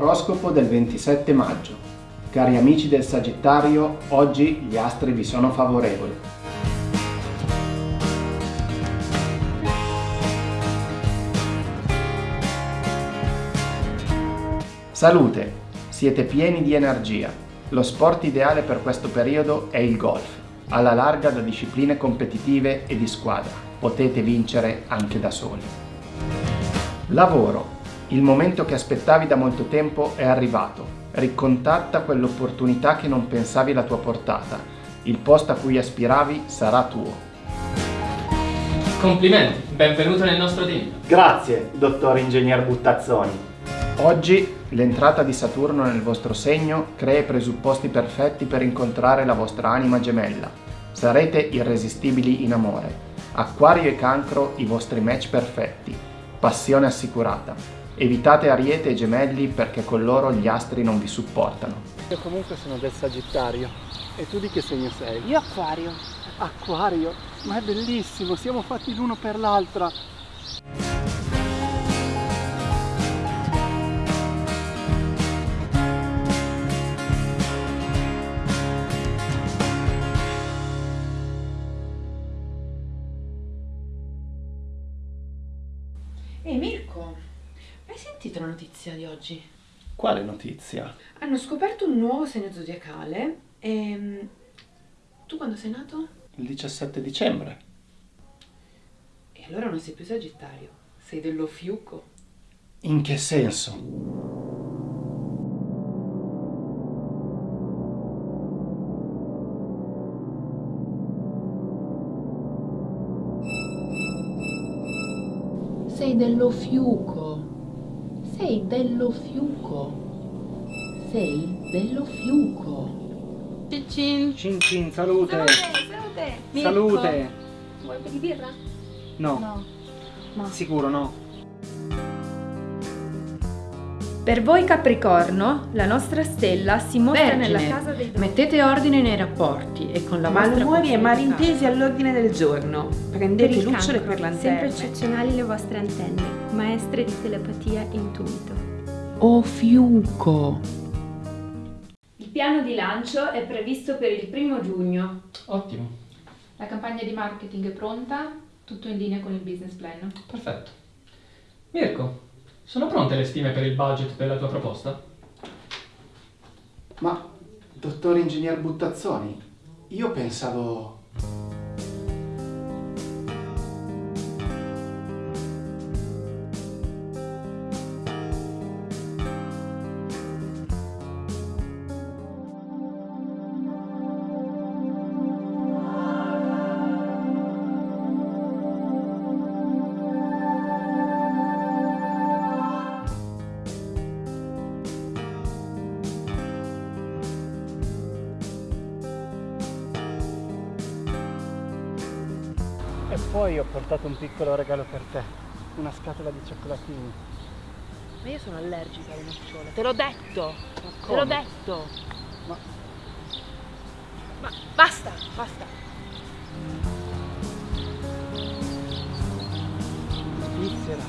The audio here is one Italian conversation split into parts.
Oroscopo del 27 maggio. Cari amici del Sagittario, oggi gli astri vi sono favorevoli. Salute, siete pieni di energia. Lo sport ideale per questo periodo è il golf, alla larga da discipline competitive e di squadra. Potete vincere anche da soli. Lavoro. Il momento che aspettavi da molto tempo è arrivato. Ricontatta quell'opportunità che non pensavi alla tua portata. Il posto a cui aspiravi sarà tuo. Complimenti, benvenuto nel nostro team. Grazie, dottor ingegner Buttazzoni. Oggi l'entrata di Saturno nel vostro segno crea i presupposti perfetti per incontrare la vostra anima gemella. Sarete irresistibili in amore. Acquario e cancro i vostri match perfetti. Passione assicurata. Evitate Ariete e Gemelli perché con loro gli astri non vi supportano. Io comunque sono del Sagittario. E tu di che segno sei? Io acquario. Acquario. Ma è bellissimo, siamo fatti l'uno per l'altra. Ehi Mirko, hai sentito la notizia di oggi? Quale notizia? Hanno scoperto un nuovo segno zodiacale e... Tu quando sei nato? Il 17 dicembre. E allora non sei più Sagittario, sei dello fiuco. In che senso? Sei dello fiuco. Sei dello fiuco. Sei dello fiuco. Cin cin. Cin cin, salute. salute. Salute. Vuoi un po' di birra? No, No. No. sicuro no. Per voi Capricorno, la nostra stella si mostra Vergine, nella casa dei doni. Mettete ordine nei rapporti e con la vostra Malumori e malintesi all'ordine del giorno. Per Prendete il lucciole cancro, per Sempre lanterne. eccezionali le vostre antenne, maestre di telepatia e intuito. O fiuco. Il piano di lancio è previsto per il primo giugno. Ottimo, La campagna di marketing è pronta, tutto in linea con il business plan. perfetto. Mirko, sono pronte le stime per il budget della tua proposta? Ma, dottor ingegner Buttazzoni, io pensavo... E poi ho portato un piccolo regalo per te. Una scatola di cioccolatini. Ma io sono allergica alle nocciole. Te l'ho detto. Te l'ho detto. Ma Ma basta, basta. Svizzera.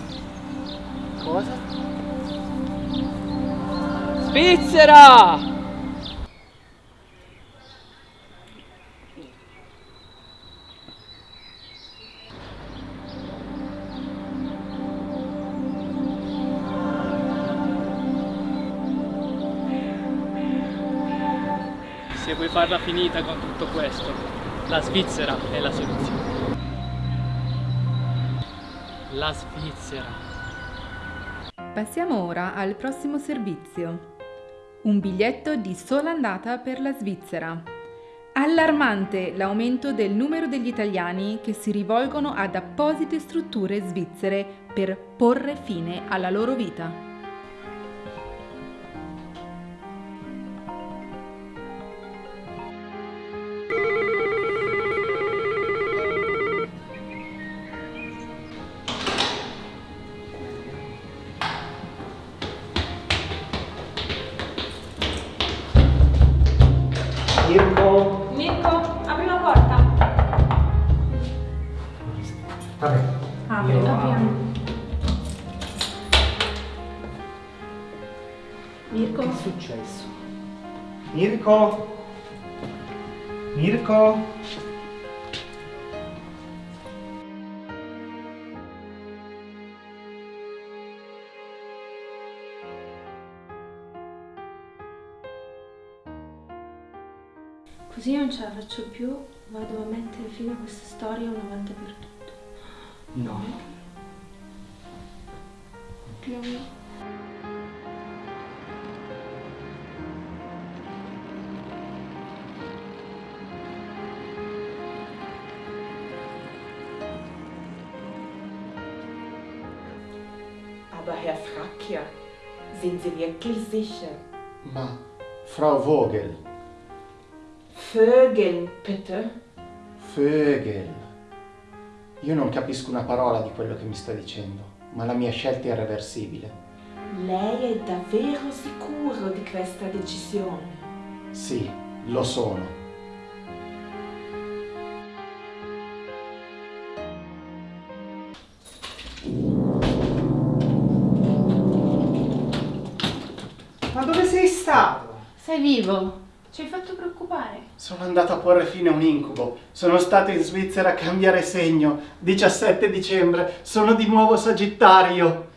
Cosa? Svizzera! Se vuoi farla finita con tutto questo, la Svizzera è la soluzione. La Svizzera. Passiamo ora al prossimo servizio. Un biglietto di sola andata per la Svizzera. Allarmante l'aumento del numero degli italiani che si rivolgono ad apposite strutture svizzere per porre fine alla loro vita. Vabbè, Apri, io apriamo. successo? Mirko? Mirko? Così non ce la faccio più, vado a mettere fine a questa storia una volta per tutte. No. Dio mio. Aber Herr Frackia, sind Sie wirklich sicher? Ma, Frau Vogel, Vögeln, bitte. Vögel. Io non capisco una parola di quello che mi sta dicendo, ma la mia scelta è irreversibile. Lei è davvero sicuro di questa decisione? Sì, lo sono. Ma dove sei stato? Sei vivo? Ci hai fatto preoccupare. Sono andato a porre fine a un incubo. Sono stato in Svizzera a cambiare segno. 17 dicembre. Sono di nuovo Sagittario.